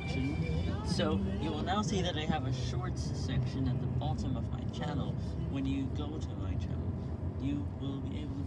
section. So you will now see that I have a shorts section at the bottom of my channel. When you go to my channel, you will be able